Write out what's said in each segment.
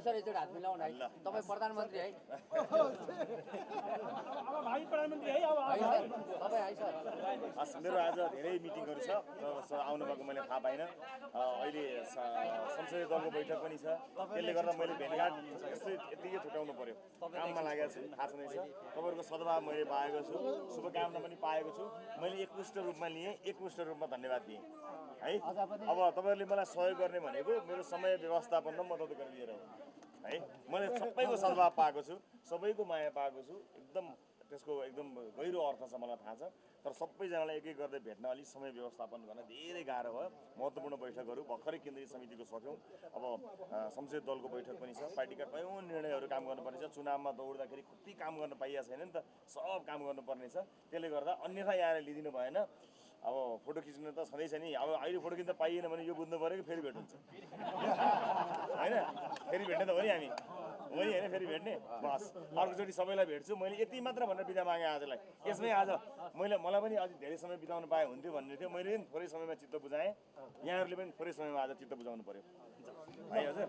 Sir एकचोटि हात मिलाउन है तपाईँ प्रधानमन्त्री है अब भाइ प्रधानमन्त्री है तपाईँ है सर हस् मेरो आज धेरै मिटिङहरू छ आउनु भएको मैले थाहा पाइनँ अहिले संसदीय दलको बैठक पनि छ त्यसले गर्दा मैले भेटघाट यस्तै यत्तिकै छुट्याउनु पर्यो काममा लागेको छु थाहा छँदैछ तपाईँहरूको सद्भाव मैले पाएको छु शुभकामना पनि पाएको छु मैले एकमुष्ट रूपमा लिएँ एकमुष्ट रूपमा धन्यवाद दिएँ है? अब तपाईँहरूले मलाई सहयोग गर्ने भनेको मेरो समय व्यवस्थापन र मद्दत गरिदिएर हो है? मैले सबैको सद्भाव पाएको छु सबैको माया पाएको छु। एकदम त्यसको एकदम गहिरो अर्थ छ मलाई थाहा छ। तर सबैजनालाई एक एक गर्दै भेट्न अलिक समय व्यवस्थापन गर्न धेरै गाह्रो भयो। महत्त्वपूर्ण बैठकहरू भर्खरै केन्द्रीय समितिको सक्यौँ अब संसदीय दलको बैठक पनि छ। पार्टीका कयौँ निर्णयहरू काम गर्नुपर्ने छ चुनावमा दौड्दाखेरि कति काम गर्न पाइएको छैन नि त सब काम गर्नुपर्ने छ त्यसले गर्दा अन्यथा यहाँ लिइदिनु भएन। अब फोटो खिच्नु त छँदैछ नि। अब अहिले फोटो खिच्न पाइएन भने यो बुझ्नु पऱ्यो कि फेरि भेट हुन्छ। होइन? फेरि भेट्ने त हो नि हामी। हो नि होइन फेरि भेट्ने बस अर्कोचोटि सबैलाई भेट्छु मैले यति मात्र भनेर बिदा मागेँ आजलाई यसमै आज मैले मलाई पनि अझै धेरै समय बिताउनु पाए हुन्थ्यो भन्ने थियो मैले पनि थोरै समयमा चित्त बुझाएँ यहाँहरूले पनि थोरै समयमा आज चित्त बुझाउनु पऱ्यो है हजुर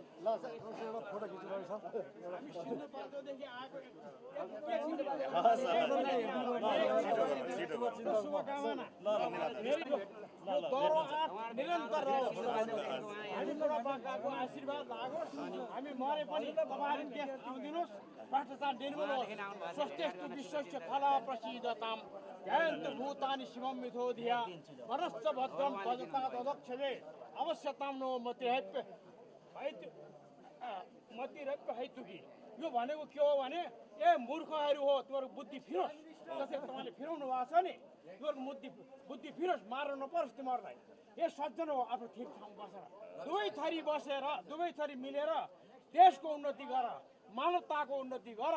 हामी मरे पनि देश जिउदिनुहोस् भ्रष्टाचार निर्मूल होस् स्वस्थेस्तु विश्वस्य फला प्रसिद्धताम जयन्तु भूतानि शिवं मिथो धिया वरश्च भद्रं भजता तदक्षजे अवश्यतां नो मतिरप्य हैतु मतिरप्य हैतुकी यो भनेको के हो भने ए मूर्खहरू हो तिमीहरू बुद्धि फिरोस् जसरी तपाईँले फिराउनु भएको छ नि तिमीहरूको बुद्धि बुद्धि फिरोस् मार्न नपरोस् तिमीहरूलाई ए सज्जन हो आफ्नो ठिक ठाउँ बसेर दुवै थरी बसेर दुवै थरी मिलेर देशको उन्नति गर मानवताको उन्नति गर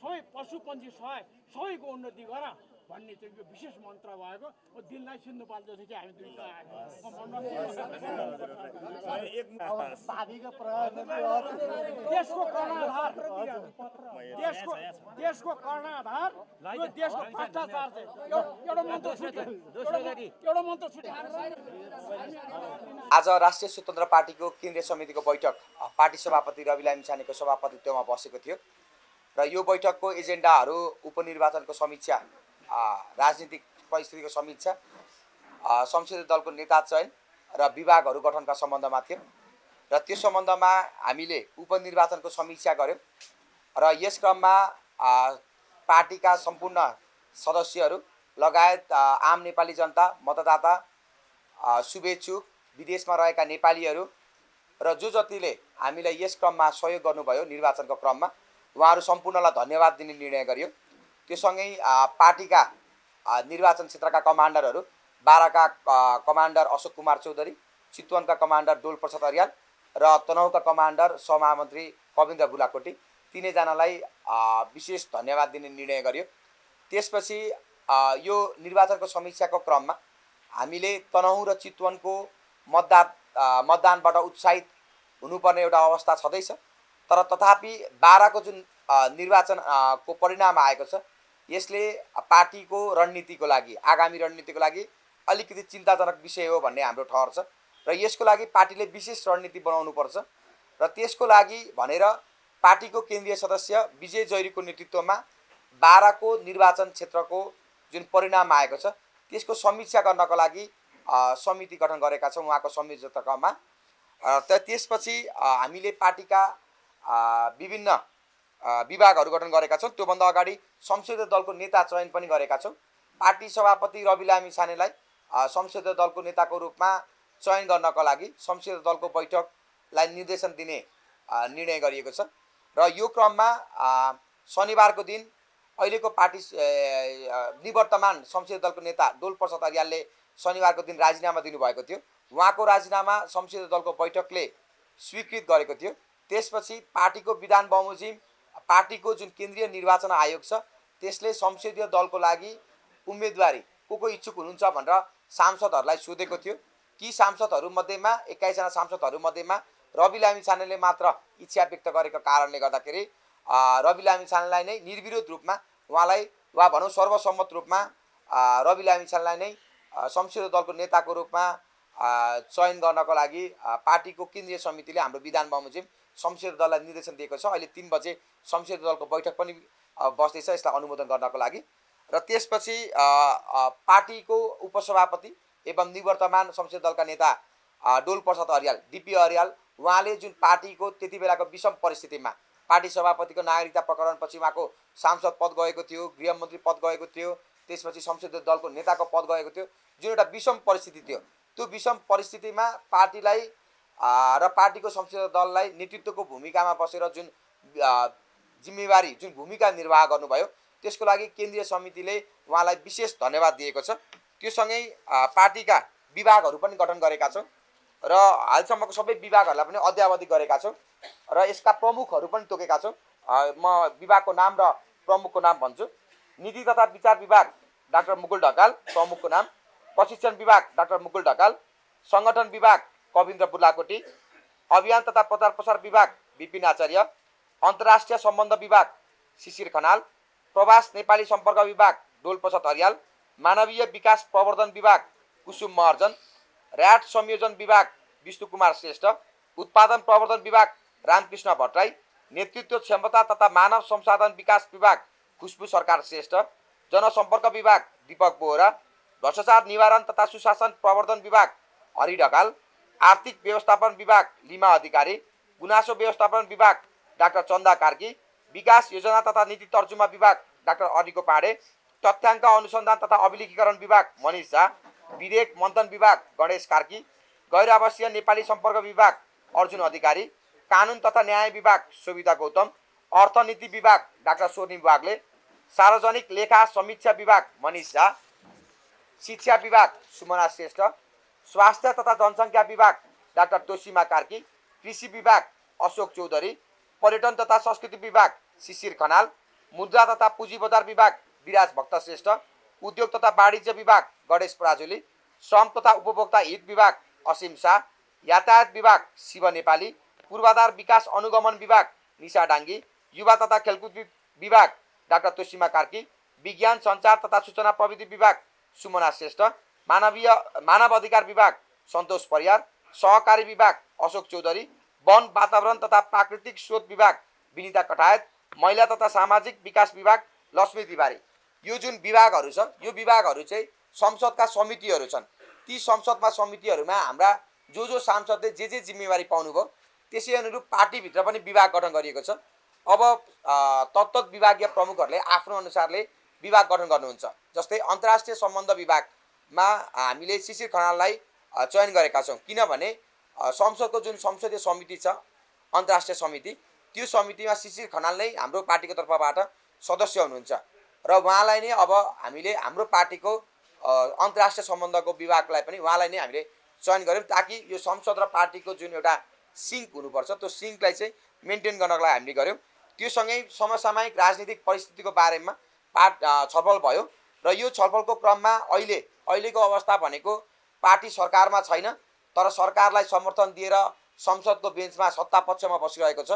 सबै पशु पन्छी सहाय सबैको उन्नति गर। भन्ने चाहिँ यो विशेष मन्त्र भएको म दिललाई सिन्धुपाल्दैछु कि हामी एक देशको कर्णाधार। देशको देशको कर्णाधार यो देशको भ्रष्टाचार चाहिँ। एउटा मन्त्र छुट्यो। एउटा- एउटा मन्त्र छुट्यो। आज राष्ट्रिय स्वतन्त्र पार्टीको केन्द्रीय समितिको बैठक। पार्टी सभापति रवि लामी छानेको सभापतित्वमा बसेको थियो। र यो बैठकको एजेन्डाहरू उपनिर्वाचनको समीक्षा राजनीतिक परिस्थितिको समीक्षा। संसदीय दलको नेता चयन र विभागहरू गठनका सम्बन्धमा थियो। र त्यो सम्बन्धमा हामीले उपनिर्वाचनको समीक्षा गऱ्यौँ र यस क्रममा पार्टीका सम्पूर्ण सदस्यहरू लगायत आम नेपाली जनता मतदाता शुभेच्छुक विदेशमा रहेका नेपालीहरू र जो जतिले हामीलाई यस क्रममा सहयोग गर्नुभयो निर्वाचनको क्रममा उहाँहरू सम्पूर्णलाई धन्यवाद दिने निर्णय गरियो। त्यो सँगै पार्टीका निर्वाचन क्षेत्रका कमान्डरहरू बाह्रका कमान्डर अशोक कुमार चौधरी चितवनका कमान्डर डोल प्रसाद अर्याल र तनहुका कमान्डर सहमहामन्त्री कविन्द्र बुलाकोटी तिनैजनालाई विशेष धन्यवाद दिने निर्णय गरियो। त्यसपछि यो निर्वाचनको समीक्षाको क्रममा हामीले तनहुँ र चितवनको मतदान अ, मतदानबाट उत्साहित हुनुपर्ने एउटा अवस्था छँदैछ। तर तथापि बाह्रको जुन अ, निर्वाचन अ, को परिणाम आएको छ यसले पार्टीको रणनीतिको लागि आगामी रणनीतिको लागि अलिकति चिन्ताजनक विषय हो भन्ने हाम्रो ठहर छ र यसको लागि पार्टीले विशेष रणनीति बनाउनुपर्छ र त्यसको लागि भनेर पार्टीको केन्द्रीय सदस्य विजय जैरीको नेतृत्वमा बाह्रको निर्वाचन क्षेत्रको जुन परिणाम आएको छ त्यसको समीक्षा गर्नको लागि समिति गठन गरेका छौँ उहाँको त त्यसपछि हामीले पार्टीका विभिन्न विभागहरू गठन गरेका छौँ त्योभन्दा अगाडि संसदीय दलको नेता चयन पनि गरेका छौँ। पार्टी सभापति रवि लामी छानेलाई अ, संसदीय दलको नेताको रूपमा चयन गर्नको लागि संसदीय दलको बैठकलाई निर्देशन दिने निर्णय गरिएको छ। र यो क्रममा शनिबारको दिन अहिलेको पार्टी निवर्तमान संसदीय दलको नेता डोल प्रसाद अर्यालले शनिबारको दिन राजीनामा दिनुभएको थियो। उहाँको राजीनामा संसदीय दलको बैठकले स्वीकृत गरेको थियो। त्यसपछि पार्टीको विधान बमोजिम पार्टीको जुन केन्द्रीय निर्वाचन आयोग छ त्यसले संसदीय दलको लागि उम्मेदवारी को को इच्छुक हुनुहुन्छ भनेर सांसदहरूलाई सोधेको थियो। ती सांसदहरूमध्येमा एक्काइसजना सांसदहरूमध्येमा रवि लामी छानेले मात्र इच्छा व्यक्त गरेको कारणले गर्दाखेरि रवि लामी छानेलाई नै निर्विरोध रूपमा उहाँलाई वा भनौँ सर्वसम्मत रूपमा रवि लामी छानेलाई नै संसदीय दलको नेताको रूपमा चयन गर्नको लागि पार्टीको केन्द्रीय समितिले हाम्रो विधान बमोजिम संसदीय दललाई निर्देशन दिएको छ। अहिले तिन बजे संसदीय दलको बैठक पनि बस्दैछ यसलाई अनुमोदन गर्नको लागि। र त्यसपछि पार्टीको उपसभापति एवं निवर्तमान संसदीय दलका नेता डोल प्रसाद अर्याल डिपी अर्याल उहाँले जुन पार्टीको त्यति बेलाको विषम परिस्थितिमा पार्टी सभापतिको नागरिकता प्रकरणपछि उहाँको सांसद पद गएको थियो गृहमन्त्री पद गएको थियो त्यसपछि संसदीय दलको नेताको पद गएको थियो जुन एउटा विषम परिस्थिति थियो त्यो विषम परिस्थितिमा पार्टीलाई र पार्टीको संसदीय दललाई नेतृत्वको भूमिकामा बसेर जुन जिम्मेवारी जुन भूमिका निर्वाह गर्नुभयो त्यसको लागि केन्द्रीय समितिले उहाँलाई विशेष धन्यवाद दिएको छ। त्योसँगै पार्टीका विभागहरू पनि गठन गरेका छौँ र हालसम्मको सबै विभागहरूलाई पनि अध्यावधि गरेका छौँ र यसका प्रमुखहरू पनि तोकेका छौँ। म विभागको नाम र प्रमुखको नाम भन्छु। नीति तथा विचार विभाग डाक्टर मुकुल ढकाल प्रमुखको नाम। प्रशिक्षण विभाग डाक्टर मुकुल ढकाल। सङ्गठन विभाग कविन्द्र बुलाकोटी अभियान तथा प्रचार प्रसार विभाग विपिन आचार्य अन्तर्राष्ट्रिय सम्बन्ध विभाग शिशिर खनाल प्रवास नेपाली सम्पर्क विभाग डोलप्रसाद अर्याल मानवीय विकास प्रवर्धन विभाग कुसुम महर्जन ऱ्याट संयोजन विभाग विष्णु कुमार श्रेष्ठ उत्पादन प्रवर्धन विभाग रामकृष्ण भट्टराई नेतृत्व क्षमता तथा मानव संसाधन विकास विभाग खुसबु सरकार श्रेष्ठ जनसम्पर्क विभाग दीपक बोहरा भ्रष्टाचार निवारण तथा सुशासन प्रवर्धन विभाग हरि ढकाल आर्थिक व्यवस्थापन विभाग लिमा अधिकारी गुनासो व्यवस्थापन विभाग डाक्टर चन्दा कार्की विकास योजना तथा नीति तर्जुमा विभाग डाक्टर अरिको पाँडे तथ्याङ्क अनुसन्धान तथा अभिलेखीकरण विभाग मनिष झा विधेयक मन्थन विभाग गणेश कार्की गैर आवासीय नेपाली सम्पर्क विभाग अर्जुन अधिकारी कानुन तथा न्याय विभाग सुविधा गौतम अर्थनीति विभाग डाक्टर स्वर्णिम सार्वजनिक लेखा समीक्षा विभाग मनिष झा शिक्षा विभाग सुमना श्रेष्ठ स्वास्थ्य तथा जनसङ्ख्या विभाग डाक्टर तोसिमा कार्की कृषि विभाग अशोक चौधरी पर्यटन तथा संस्कृति विभाग शिशिर खनाल मुद्रा तथा पुँजी बजार विभाग विराज भक्त श्रेष्ठ उद्योग तथा वाणिज्य विभाग गणेश पराजुली श्रम तथा उपभोक्ता हित विभाग असीम शाह यातायात विभाग शिव नेपाली पूर्वाधार विकास अनुगमन विभाग निशा डाङ्गी युवा तथा खेलकुद विभाग डाक्टर तोसिमा कार्की विज्ञान सञ्चार तथा सूचना प्रविधि विभाग सुमना श्रेष्ठ मानवीय मानव अधिकार विभाग सन्तोष परियार सहकारी विभाग अशोक चौधरी वन वातावरण तथा प्राकृतिक स्रोत विभाग विनिता कटायत महिला तथा सामाजिक विकास विभाग लक्ष्मी तिवारी। यो जुन विभागहरू छ यो विभागहरू चाहिँ संसदका समितिहरू छन्। ती संसदमा समितिहरूमा हाम्रा जो जो सांसदले जे जे जिम्मेवारी पाउनुभयो त्यसै अनुरूप पार्टीभित्र पनि विभाग गठन गरिएको छ। अब तत्त विभागीय प्रमुखहरूले आफ्नो अनुसारले विभाग गठन गर्नुहुन्छ। जस्तै अन्तर्राष्ट्रिय सम्बन्ध विभागमा हामीले शिशिर खनाललाई चयन गरेका छौँ। किनभने संसदको जुन संसदीय समिति छ अन्तर्राष्ट्रिय समिति त्यो समितिमा शिशिर खनाल नै हाम्रो पार्टीको तर्फबाट सदस्य हुनुहुन्छ। र उहाँलाई नै अब हामीले हाम्रो पार्टीको अन्तर्राष्ट्रिय सम्बन्धको विभागलाई पनि उहाँलाई नै हामीले चयन गऱ्यौँ ताकि यो संसद र पार्टीको जुन एउटा सिङ्क हुनुपर्छ त्यो सिङ्कलाई चाहिँ मेन्टेन गर्नको लागि हामीले गऱ्यौँ। त्योसँगै समसामयिक राजनीतिक परिस्थितिको बारेमा पार्ट छलफल भयो। र यो छलफलको क्रममा अहिले अहिलेको अवस्था भनेको पार्टी सरकारमा छैन तर सरकारलाई समर्थन दिएर संसदको बेन्चमा सत्ता पक्षमा बसिरहेको छ।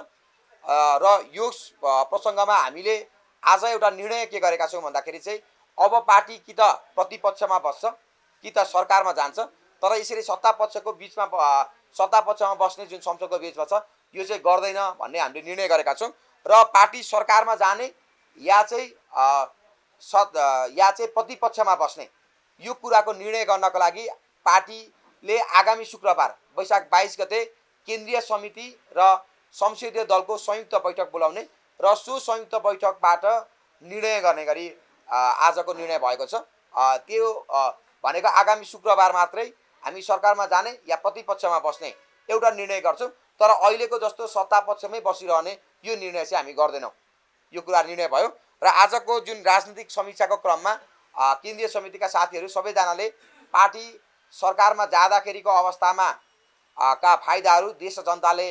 र यो प्रसङ्गमा हामीले आज एउटा निर्णय के गरेका छौँ भन्दाखेरि चाहिँ अब पार्टी कि त प्रतिपक्षमा बस्छ कि त सरकारमा जान्छ तर यसरी सत्ता पक्षको बिचमा सत्ता पक्षमा बस्ने जुन संसदको बिचमा छ यो चाहिँ गर्दैन भन्ने हामीले निर्णय गरेका छौँ। र पार्टी सरकारमा जाने या चाहिँ सत् या चाहिँ प्रतिपक्षमा बस्ने। यो कुराको निर्णय गर्नको लागि पार्टीले आगामी शुक्रबार वैशाख बाइस गते केन्द्रीय समिति र संसदीय दलको संयुक्त बैठक बोलाउने र सो संयुक्त बैठकबाट निर्णय गर्ने गरी आजको निर्णय भएको छ। त्यो भनेको आगामी शुक्रबार मात्रै हामी सरकारमा जाने या प्रतिपक्षमा बस्ने एउटा निर्णय गर्छौँ। तर अहिलेको जस्तो सत्ता पक्षमै बसिरहने यो निर्णय चाहिँ हामी गर्दैनौँ। यो कुरा निर्णय भयो। र आजको जुन राजनीतिक समीक्षाको क्रममा केन्द्रीय समितिका साथीहरू सबैजनाले पार्टी सरकारमा जाँदाखेरिको अवस्थामा का फाइदाहरू देश जनताले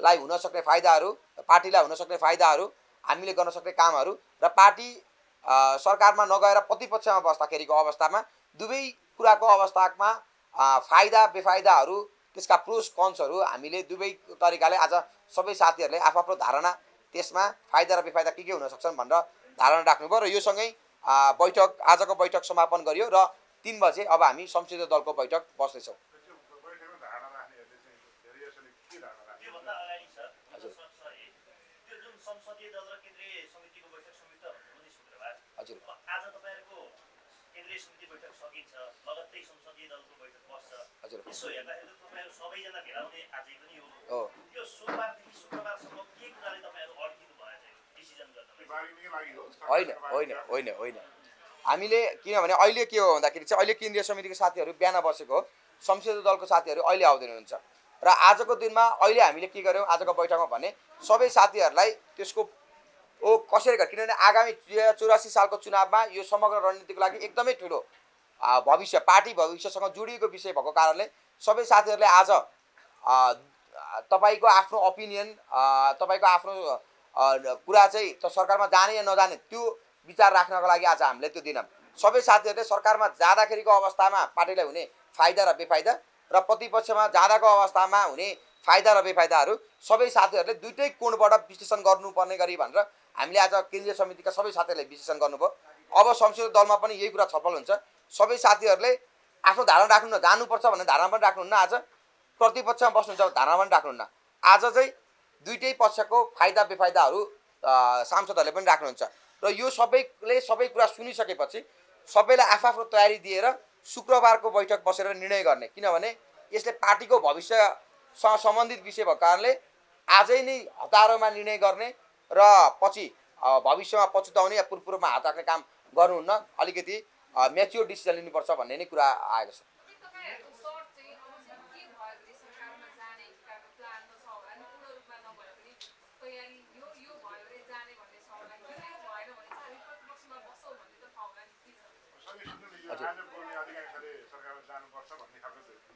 लाई हुन सक्ने फाइदाहरू पार्टीलाई हुन सक्ने फाइदाहरू हामीले गर्न सक्ने कामहरू र पार्टी सरकारमा नगएर प्रतिपक्षमा बस्दाखेरिको अवस्थामा दुवै कुराको अवस्थामा फाइदा बेफाइदाहरू त्यसका प्रोस कन्सहरू हामीले दुवै तरिकाले आज सबै साथीहरूले आफ्नो धारणा त्यसमा फाइदा र बेफाइदा के के हुन सक्छन् भनेर धारणा राख्नुभयो र यो सँगै अ, बैठक आजको बैठक समापन गरियो र तिन बजे अब हामी संसदीय दलको बैठक बस्दैछौँ हजुर। हजुर। हो। होइन होइन होइन होइन। हामीले किनभने अहिले के हो भन्दाखेरि चाहिँ अहिले केन्द्रीय समितिको साथीहरू बिहान बसेको संसदीय दलको साथीहरू अहिले आउँदैन हुन्छ र आजको दिनमा अहिले हामीले के गर्यौँ? आजको बैठकमा भने सबै साथीहरूलाई त्यसको ओ कसरी गर किनभने आगामी चौरासी सालको चुनावमा यो समग्र रणनीतिको लागि एकदमै ठुलो भविष्य पार्टी भविष्यसँग जोडिएको विषय भएको कारणले सबै साथीहरूले आज तपाईँको आफ्नो ओपिनियन तपाईँको आफ्नो कुरा चाहिँ त सरकारमा जाने या नजाने त्यो विचार राख्नको लागि आज हामीले त्यो दिनौँ सबै साथीहरूले सरकारमा जाँदाखेरिको अवस्थामा पार्टीलाई हुने फाइदा र बेफाइदा र प्रतिपक्षमा जाँदाको अवस्थामा हुने फाइदा र बेफाइदाहरू सबै साथीहरूले दुइटै कोणबाट विश्लेषण गर्नुपर्ने गरी भनेर हामीले आज केन्द्रीय समितिका सबै साथीहरूले विश्लेषण गर्नुभयो। अब संसदीय दलमा पनि यही कुरा छलफल हुन्छ। सबै साथीहरूले आफ्नो धारणा राख्नुहुन्न जानुपर्छ भन्ने धारणा पनि राख्नुहुन्न आज। प्रतिपक्षमा बस्नुहुन्छ धारणा पनि राख्नुहुन्न। आज चाहिँ दुइटै पक्षको फाइदा बेफाइदाहरू सांसदहरूले पनि राख्नुहुन्छ। र यो सबैले सबै कुरा सुनिसकेपछि सबैलाई आफ्नो तयारी दिएर शुक्रबारको बैठक बसेर निर्णय गर्ने। किनभने यसले पार्टीको भविष्यसँग सम्बन्धित विषय भएको कारणले आजै नै हतारोमा निर्णय गर्ने र पछि भविष्यमा पछुताउने या पूर्वमा हात राख्ने काम गर्नुहुन्न। अलिकति मेच्योर डिसिजन लिनुपर्छ भन्ने नै कुरा आएको छ तपाईँहरूको सर्ट चाहिँ अब के भयो भने सरकारमा जाने हिसाबको प्लानमा छ होला नि पूर्ण रूपमा नभए पनि तयारी यो यो भयो भने जाने भन्ने छ होला कि यो भएन भने चाहिँ हामी प्रतिपक्षमा बस्छौँ भन्ने त छ होला नि के छ सबै सुन्नु न, यो आज बोल्ने अधिकांशले सरकारमा जानुपर्छ भन्ने खालको धारणा बढी आयो कि अ, जानु हुँदैन भन्ने धारणा आयो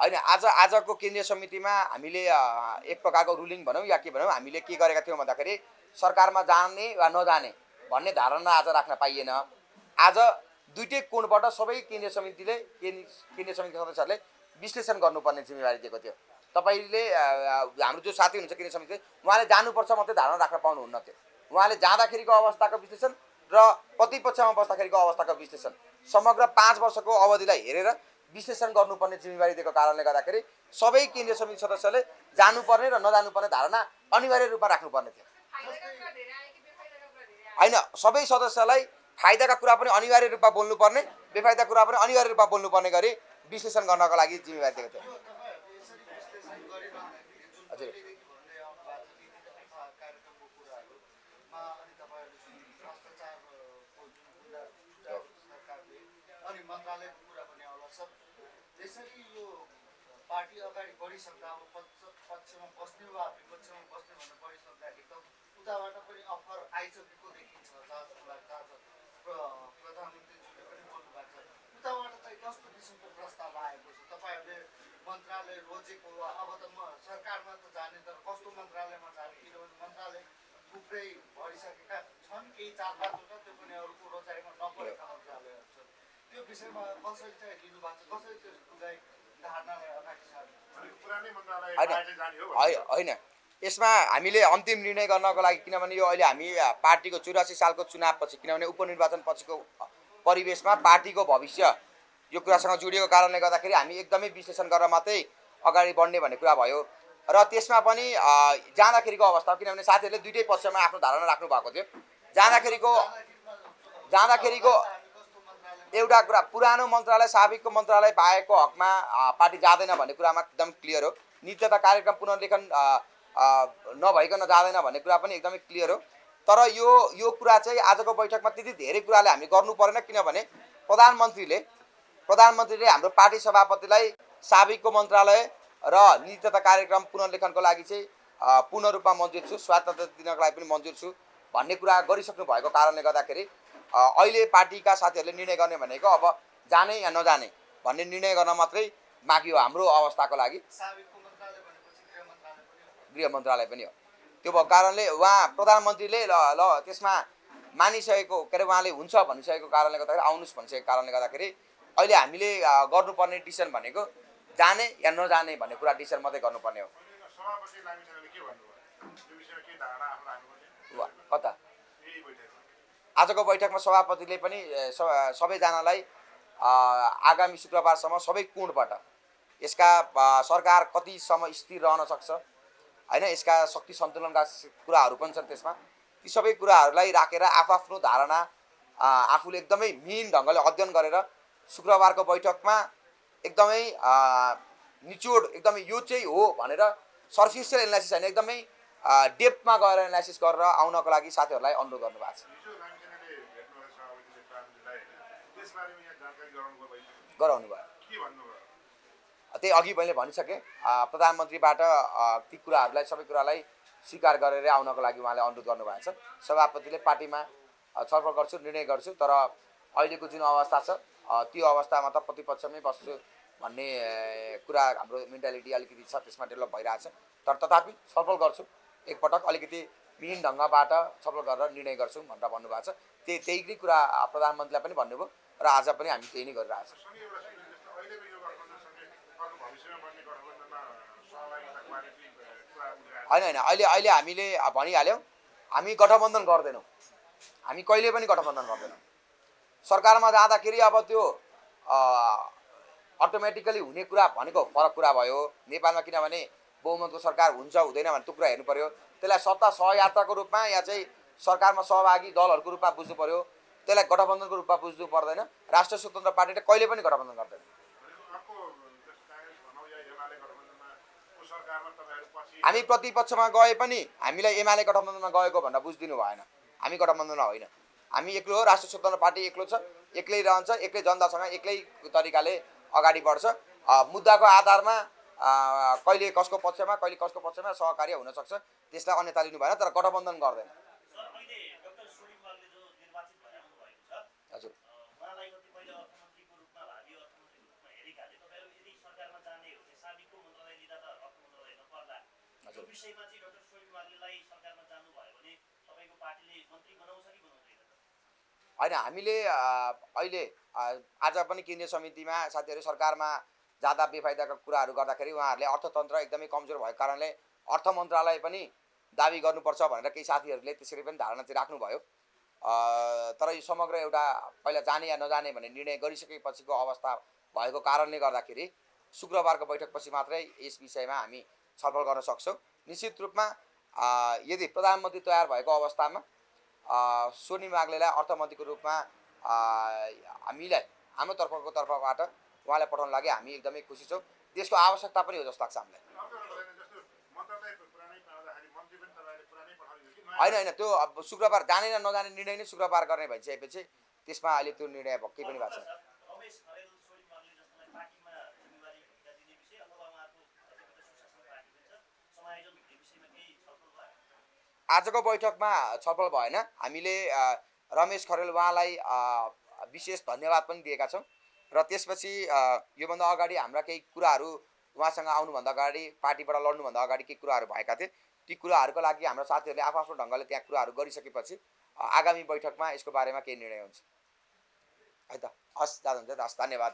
होइन आज आजको केन्द्रीय समितिमा हामीले एक प्रकारको रुलिङ भनौँ या के भनौँ हामीले के गरेका थियौँ भन्दाखेरि सरकारमा जाने वा नजाने भन्ने धारणा आज राख्न पाइएन। आज दुइटै कोणबाट सबै केन्द्रीय समितिले केन्द्रीय समितिका सदस्यहरूले विश्लेषण गर्नुपर्ने जिम्मेवारी दिएको थियो। तपाईँले हाम्रो जो साथी हुनुहुन्छ केन्द्रीय समिति उहाँले जानुपर्छ मात्रै धारणा राख्न पाउनुहुन्न थियो उहाँले जाँदाखेरिको अवस्थाको विश्लेषण र प्रतिपक्षमा बस्दाखेरिको अवस्थाको विश्लेषण। समग्र पाँच वर्षको अवधिलाई हेरेर विश्लेषण गर्नुपर्ने जिम्मेवारी दिएको कारणले गर्दाखेरि सबै केन्द्रीय समिति सदस्यले जानुपर्ने र नजानुपर्ने धारणा अनिवार्य रूपमा राख्नुपर्ने थियो। होइन सबै सदस्यलाई फाइदाका कुरा पनि अनिवार्य रूपमा बोल्नुपर्ने बेफाइदा कुरा पनि अनिवार्य रूपमा बोल्नुपर्ने गरी विश्लेषण गर्नको लागि जिम्मेवारी दिएको थियो। हजुर कार्यक्रमको कुराहरूमा अनि तपाईँहरूले सुन्नु भ्रष्टाचारको जुन कुरा सरकारले अनि मन्त्रालयको कुरा पनि आउला सब त्यसरी यो पार्टी अगाडि बढिसक्दा अब पक्ष पक्षमा बस्ने वा विपक्षमा बस्ने भनेर बढिसक्दाखेरि त उताबाट पनि अफर आइसकेको देखिन्छ जहाँलाई जहाँ प्र- प्रधानमन्त्रीज्यूले पनि बोल्नु भएको छ। उताबाट चाहिँ कस्तो किसिमको प्रस्ताव आएको छ। तपाईँहरूले मन्त्रालय रोजेको वा अब त म सरकारमा त जाने तर कस्तो मन्त्रालयमा जाने? किनभने मन्त्रालय थुप्रै भइसकेका छन्। केही चार पाँचवटा त्यो पनि अरूको रोजाइमा नपरेका विषयमा कसरी चाहिँ लिनु भएको छ। त्यसलाई होइन। यसमा हामीले अन्तिम निर्णय गर्नको लागि किनभने यो अहिले हामी पार्टीको चौरासी सालको चुनावपछि किनभने उपनिर्वाचन पछिको परिवेशमा पार्टीको भविष्य यो कुरासँग जोडिएको कारणले गर्दाखेरि हामी एकदमै विश्लेषण गरेर मात्रै अगाडि बढ्ने भन्ने कुरा भयो। र त्यसमा पनि जाँदाखेरिको अवस्था किनभने साथीहरूले दुइटै पक्षमा आफ्नो धारणा राख्नु भएको थियो। जाँदाखेरिको जाँदाखेरिको एउटा कुरा पुरानो मन्त्रालय साबिकको मन्त्रालय पाएको हकमा पार्टी जाँदैन भन्ने कुरामा एकदम क्लियर हो। नित्यता कार्यक्रम पुनर्लेखन नभइकन जाँदैन भन्ने कुरा पनि एकदमै क्लियर हो। तर यो यो कुरा चाहिँ आजको बैठकमा त्यति धेरै कुराले हामी गर्नु परेन किनभने प्रधानमन्त्रीले प्रधानमन्त्रीले हाम्रो पार्टी सभापतिलाई साबिकको मन्त्रालय र नित्यता कार्यक्रम पुनर्लेखनको लागि चाहिँ पूर्ण रूपमा मन्जुर छु स्वायत्तता दिनको लागि पनि मन्जुर छु भन्ने कुरा गरिसक्नु भएको कारणले गर्दाखेरि अहिले पार्टीका साथीहरूले निर्णय गर्ने भनेको अब जाने या नजाने भन्ने निर्णय गर्न मात्रै बाँकी हो हाम्रो अवस्थाको लागि। गृह मन्त्रालय पनि हो। गृह मन्त्रालय पनि हो। त्यो भएको कारणले उहाँ प्रधानमन्त्रीले ल ल त्यसमा मानिसकेको के अरे उहाँले हुन्छ भनिसकेको कारणले गर्दाखेरि आउनुहोस् भनिसकेको कारणले गर्दाखेरि अहिले हामीले गर्नुपर्ने डिसिसन भनेको जाने या नजाने भन्ने कुरा डिसिसन मात्रै गर्नुपर्ने हो। सभापति आजको बैठकमा सभापतिले पनि सबैजनालाई आगामी शुक्रबारसम्म सबै कोणबाट यसका सरकार कतिसम्म स्थिर रहन सक्छ होइन यसका शक्ति सन्तुलनका कुराहरू पनि छन् त्यसमा ती सबै कुराहरूलाई राखेर आफआफ्नो धारणा आफूले एकदमै मिहिन ढङ्गले अध्ययन गरेर शुक्रबारको बैठकमा एकदमै निचोड एकदमै यो चाहिँ हो भनेर सर्फिसियल एनालाइसिस होइन एकदमै डेप्थमा गएर एनालाइसिस गरेर आउनको लागि साथीहरूलाई अनुरोध गर्नुभएको छ। गराउनु भयो त्यही अघि मैले भनिसकेँ। प्रधानमन्त्रीबाट ती कुराहरूलाई सबै कुरालाई स्वीकार गरेर आउनको लागि उहाँले अनुरोध गर्नुभएको छ। सभापतिले पार्टीमा छलफल गर्छु निर्णय गर्छु तर अहिलेको जुन अवस्था छ त्यो अवस्थामा त प्रतिपक्षमै बस्छु भन्ने कुरा हाम्रो मेन्टालिटी अलिकति छ त्यसमा डेभलप भइरहेछ तर तथापि छलफल गर्छु एकपटक अलिकति मिहिन ढङ्गबाट छलफल गरेर निर्णय गर्छौँ भनेर भन्नुभएको छ। त्यही त्यही नै कुरा प्रधानमन्त्रीलाई पनि भन्नुभयो। र आज पनि हामी त्यही नै कुरा उठाएर होइन होइन अहिले अहिले हामीले भनिहाल्यौँ हामी गठबन्धन गर्दैनौँ। हामी कहिले पनि गठबन्धन गर्दैनौँ। सरकारमा जाँदाखेरि अब त्यो अटोमेटिकली हुने कुरा भनेको फरक कुरा भयो। नेपालमा किनभने बहुमतको सरकार हुन्छ हुँदैन भने त्यो कुरा हेर्नु पऱ्यो त्यसलाई सत्ता सहयात्राको रूपमा या चाहिँ सरकारमा सहभागी दलहरूको रूपमा बुझ्नु पऱ्यो त्यसलाई गठबन्धनको रूपमा बुझ्नु पर्दैन। राष्ट्रिय स्वतन्त्र पार्टीले कहिले पनि गठबन्धन गर्दैन। हामी प्रतिपक्षमा गए पनि हामीलाई एमाले गठबन्धनमा गएको भनेर बुझिदिनु भएन। हामी गठबन्धनमा होइन। हामी एक्लो हो राष्ट्रिय स्वतन्त्र पार्टी एक्लो छ एक्लै रहन्छ एक्लै जनतासँग एक्लै तरिकाले अगाडि बढ्छ। मुद्दाको आधारमा कहिले कसको पक्षमा कहिले कसको पक्षमा सहकार्य हुनसक्छ त्यसलाई अन्यथा लिनु भएन तर गठबन्धन गर्दैन सर अहिले डाक्टर सोनिम वाग्ले जो निर्वाचित भएर आउनु भएको छ हजुर अ, उहाँलाई कतिपय अर्थमन्त्रीको रूपमा भावी अर्थमन्त्रीको रूपमा हेरेकाले तपाईँहरू यदि सरकारमा जाने हो भने साबिकको मन्त्रालय लिँदा त अर्थ मन्त्रालय नपर्ला यो। विषयमा चाहिँ डाक्टर सरकारमा जानुभयो भने पार्टीले मन्त्री बनाउँछ कि बनाउँदैन होइन हामीले अहिले आज पनि केन्द्रीय समितिमा साथीहरू सरकारमा जाँदा बेफाइदाका कुराहरू गर्दाखेरि उहाँहरूले अर्थतन्त्र एकदमै कमजोर भएको कारणले अर्थ मन्त्रालय पनि दाबी गर्नुपर्छ भनेर केही साथीहरूले त्यसरी पनि धारणा चाहिँ राख्नुभयो तर यो समग्र एउटा पहिला जाने या नजाने भन्ने निर्णय गरिसकेपछिको अवस्था भएको कारणले गर्दाखेरि शुक्रबारको बैठकपछि मात्रै यस विषयमा हामी छलफल गर्न सक्छौँ। निश्चित रूपमा यदि प्रधानमन्त्री तयार भएको अवस्थामा अ, सोनिम वाग्लेलाई अर्थमन्त्रीको रूपमा हामीलाई हाम्रो तर्फको तर्फबाट उहाँलाई पठाउन लागि हामी एकदमै खुसी छौँ। देशको आवश्यकता पनि हो जस्तो लाग्छ हामीलाई। होइन होइन त्यो अब शुक्रबार जाने र नजाने निर्णय नै शुक्रबार गर्ने भइसकेपछि त्यसमा अहिले त्यो निर्णय केही पनि भएको छैन रमेश खरेल सोनिम वाग्ले जस्तोलाई पार्टीमा जिम्मेवारी भूमिका दिने विषय अथवा उहाँको कतिपय सुशासन पार्टी पनि छ समायोजन हुने विषयमा केही छलफल भयो आजको बैठकमा छलफल भएन। हामीले रमेश खरेल उहाँलाई विशेष धन्यवाद पनि दिएका छौँ। र त्यसपछि योभन्दा अगाडि हाम्रा केही कुराहरू उहाँसँग आउनुभन्दा अगाडि पार्टीबाट लड्नुभन्दा अगाडि केही कुराहरू भएका थिए। ती कुराहरूको लागि हाम्रो साथीहरूले आफ्नो ढङ्गले त्यहाँ कुराहरू गरिसकेपछि आगामी बैठकमा यसको बारेमा केही निर्णय हुन्छ। है त हस् जाँदा हुन्छ धन्यवाद।